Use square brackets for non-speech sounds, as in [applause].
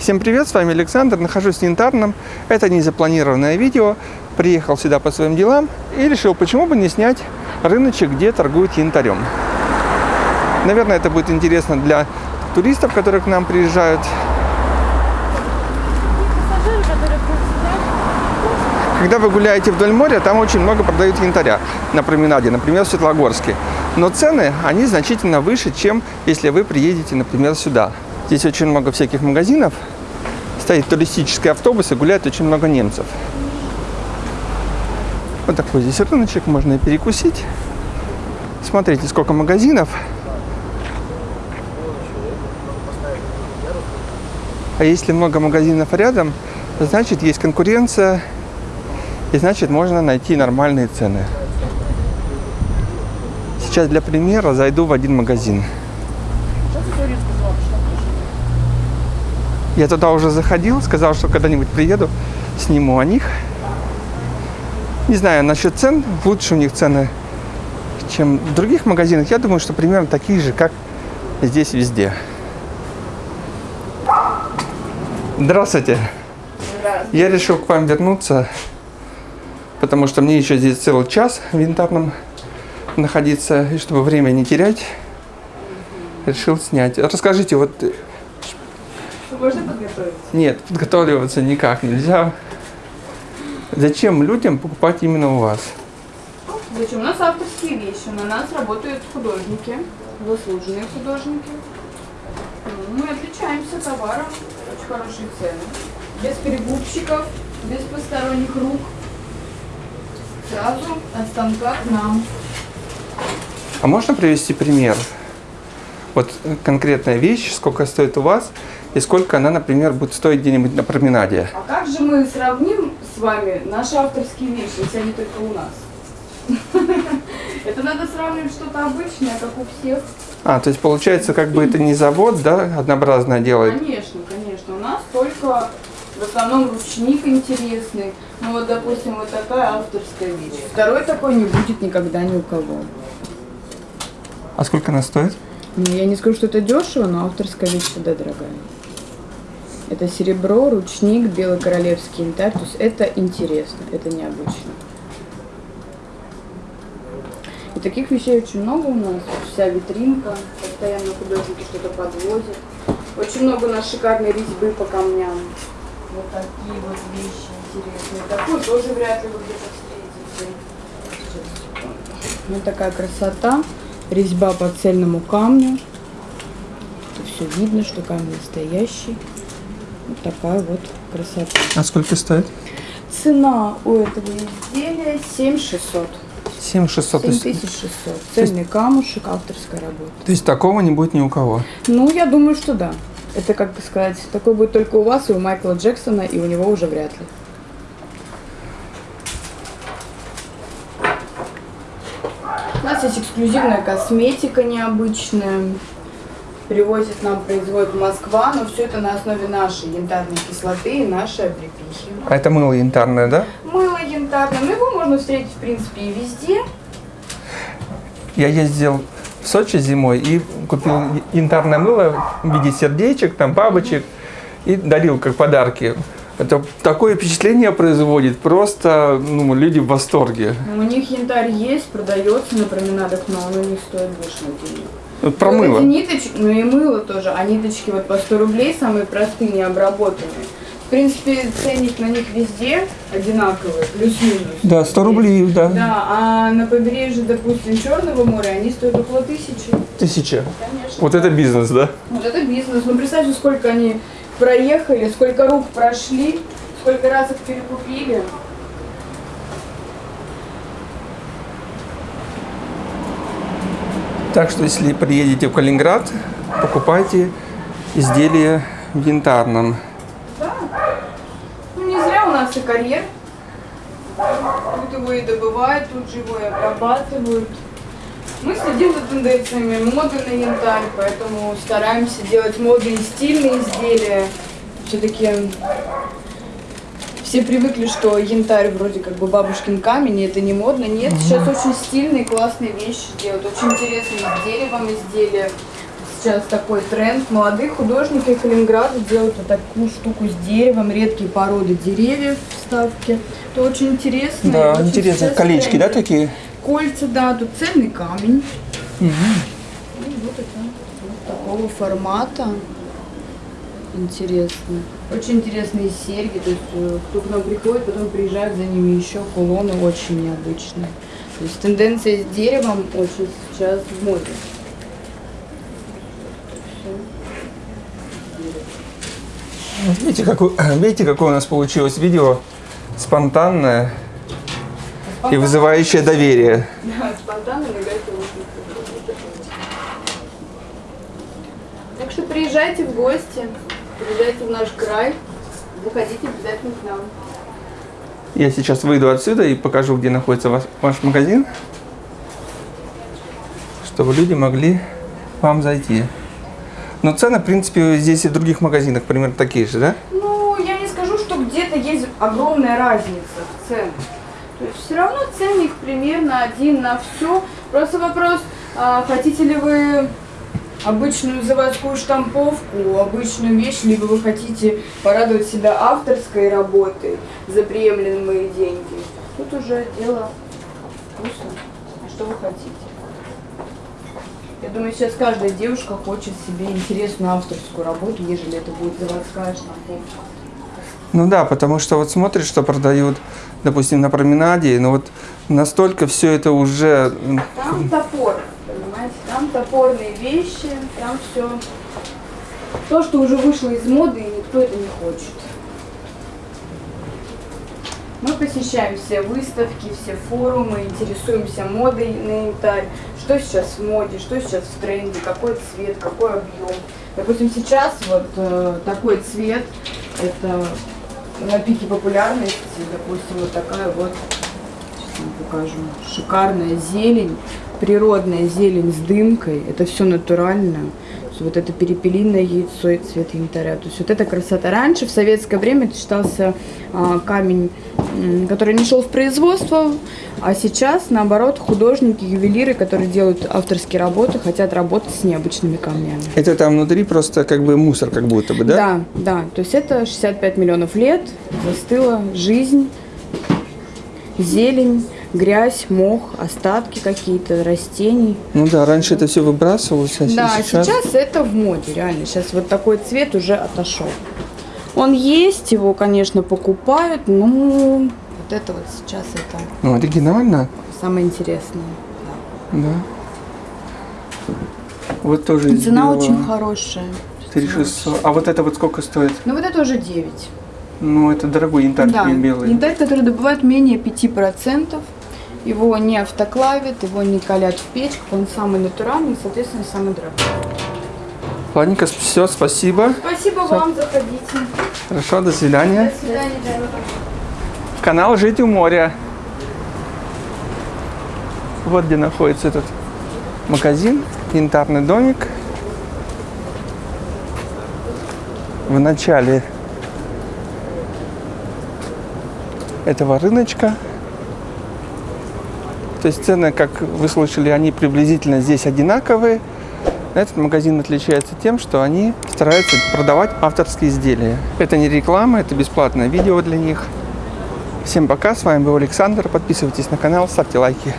Всем привет, с вами Александр, нахожусь в Янтарном. Это незапланированное видео. Приехал сюда по своим делам и решил, почему бы не снять рыночек, где торгуют янтарем. Наверное, это будет интересно для туристов, которые к нам приезжают. Когда вы гуляете вдоль моря, там очень много продают янтаря на променаде, например, в Светлогорске. Но цены, они значительно выше, чем если вы приедете, например, сюда. Здесь очень много всяких магазинов, стоит туристический автобус и гуляет очень много немцев. Вот такой здесь рыночек, можно и перекусить. Смотрите, сколько магазинов. А если много магазинов рядом, значит есть конкуренция, и значит можно найти нормальные цены. Сейчас для примера зайду в один магазин. Я туда уже заходил, сказал, что когда-нибудь приеду, сниму о них. Не знаю насчет цен, лучше у них цены, чем в других магазинах. Я думаю, что примерно такие же, как здесь везде. Здравствуйте. Здравствуйте. Я решил к вам вернуться, потому что мне еще здесь целый час в янтарном находиться, и чтобы время не терять, решил снять. Расскажите, вот Можно подготовить? нет, подготавливаться никак нельзя. Зачем людям покупать именно у вас? Зачем? У нас авторские вещи, на нас работают художники, заслуженные художники. Ну, Мы отличаемся товаром, очень хорошие цены. Без перегубщиков, без посторонних рук. Сразу от станка к нам. А можно привести пример? Вот конкретная вещь, сколько стоит у вас, и сколько она, например, будет стоить где-нибудь на променаде. А как же мы сравним с вами наши авторские вещи, если они только у нас? [laughs] Это надо сравнивать что-то обычное, как у всех. А, то есть получается, как бы это не завод, да, однообразно делает. Конечно, конечно. У нас только в основном ручник интересный. Ну вот, допустим, вот такая авторская вещь. Второй такой не будет никогда ни у кого. А сколько она стоит? Ну, я не скажу, что это дешево, но авторская вещь всегда дорогая. Это серебро, ручник, белый королевский янтарь. То есть это интересно, это необычно. И таких вещей очень много у нас. Вся витринка, постоянно художники что-то подвозят. Очень много у нас шикарной резьбы по камням. Вот такие вот вещи интересные. Такую тоже вряд ли вы где-то встретите. Вот такая красота. Резьба по цельному камню. Тут все видно, что камень настоящий. Вот такая вот красота. А сколько стоит? Цена у этого изделия 7600. 7600. То есть, 7600. Цельный камушек, авторская работа. то есть такого не будет ни у кого. Ну, я думаю, что да. Это, как бы сказать, такой будет только у вас и у Майкла Джексона, и у него уже вряд ли. У нас есть эксклюзивная косметика необычная. Привозит нам, производит Москва, но все это на основе нашей янтарной кислоты и нашей облепихи. А это мыло янтарное, да? Мыло янтарное, ну его можно встретить, в принципе, и везде. Я ездил в Сочи зимой и купил янтарное мыло в виде сердечек, там бабочек и дарил как подарки. Это такое впечатление производит, просто ну, люди в восторге. У них янтарь есть, продается на променадах, но оно не стоит больше денег. Вот про Вот мыло. эти ниточки, ну и мыло тоже, а ниточки вот по 100 рублей, самые простые, необработанные. В принципе, ценник на них везде одинаковый, плюс-минус. Да, 100 рублей, да. Да, а на побережье, допустим, Черного моря, они стоят около тысячи. Тысяча. Конечно. Вот это бизнес, да? Вот это бизнес. Ну, представьте, сколько они проехали, сколько рук прошли, сколько раз их перекупили. Так что, если приедете в Калининград, покупайте изделия в янтарном. Да. Ну, не зря у нас и карьер. Тут его и добывают, тут же его и обрабатывают. Мы следим за тенденциями моды на янтарь, поэтому стараемся делать модные стильные изделия. Все-таки все привыкли, что янтарь вроде как бы бабушкин камень, и это не модно. Нет, сейчас очень стильные, классные вещи делают, очень интересные с деревом изделия, сейчас такой тренд. Молодые художники Калининграда делают вот такую штуку с деревом, редкие породы деревьев вставки. Это очень интересно. Да, очень интересно. сейчас Колечки, да, тренд. такие? Кольца, да, тут цельный камень. И вот это вот такого формата. Интересно. Очень интересные серьги. То есть э, кто к нам приходит, потом приезжают за ними еще кулоны очень необычные. То есть тенденция с деревом очень сейчас в моде. Видите, какое, [clears throat] видите, какое у нас получилось видео спонтанное и вызывающее доверие. Так что приезжайте в гости, приезжайте в наш край, заходите обязательно к нам. Я сейчас выйду отсюда и покажу, где находится ваш, ваш магазин, чтобы люди могли к вам зайти. Но цены, в принципе, здесь и в других магазинах примерно такие же, да? Ну, я не скажу, что где-то есть огромная разница в ценах. То есть все равно ценник примерно один на все. Просто вопрос, а, хотите ли вы обычную заводскую штамповку, обычную вещь, либо вы хотите порадовать себя авторской работой за приемлемые деньги. Тут уже дело вкуса. А что вы хотите? Я думаю, сейчас каждая девушка хочет себе интересную авторскую работу, ежели это будет заводская штамповка. Ну да, потому что вот смотришь, что продают, допустим, на променаде, но вот настолько все это уже... Там топор, понимаете, там топорные вещи, там все то, что уже вышло из моды, и никто это не хочет. Мы посещаем все выставки, все форумы, интересуемся модой на янтарь, что сейчас в моде, что сейчас в тренде, какой цвет, какой объем. Допустим, сейчас вот э, такой цвет, это на пике популярности, допустим, вот такая вот Сейчас вам покажу. Шикарная зелень, природная зелень с дымкой. Это все натурально. Есть Вот это перепелиное яйцо и цвет янтаря. То есть вот эта красота. Раньше, в советское время, это считался а, камень, который не шел в производство. А сейчас, наоборот, художники, ювелиры, которые делают авторские работы, хотят работать с необычными камнями. Это там внутри просто как бы мусор как будто бы, да? Да, да. То есть это 65 миллионов лет, застыла жизнь, зелень, грязь, мох, остатки какие-то растений. Ну да, раньше это все выбрасывалось, а Да, сейчас... сейчас... это в моде, реально. Сейчас вот такой цвет уже отошел. Он есть, его, конечно, покупают, но вот это вот сейчас это Ну, оригинально, самое интересное. да. Вот тоже да. Цена белого. очень хорошая. 3600. А вот это вот сколько стоит? Ну вот это уже 9. Ну, это дорогой янтарь Да, белый. янтарь, который добывают менее 5%. Его не автоклавят, его не калят в печках, он самый натуральный, соответственно, самый дорогой. Ладненько, все, спасибо. Спасибо вам, заходите. Хорошо, до свидания. До свидания. Канал «Жить у моря». Вот где находится этот магазин, янтарный домик. В начале этого рыночка. То есть цены, как вы слышали, они приблизительно здесь одинаковые. Этот магазин отличается тем, что они стараются продавать авторские изделия. Это не реклама, это бесплатное видео для них. Всем пока, с вами был Александр. Подписывайтесь на канал, ставьте лайки.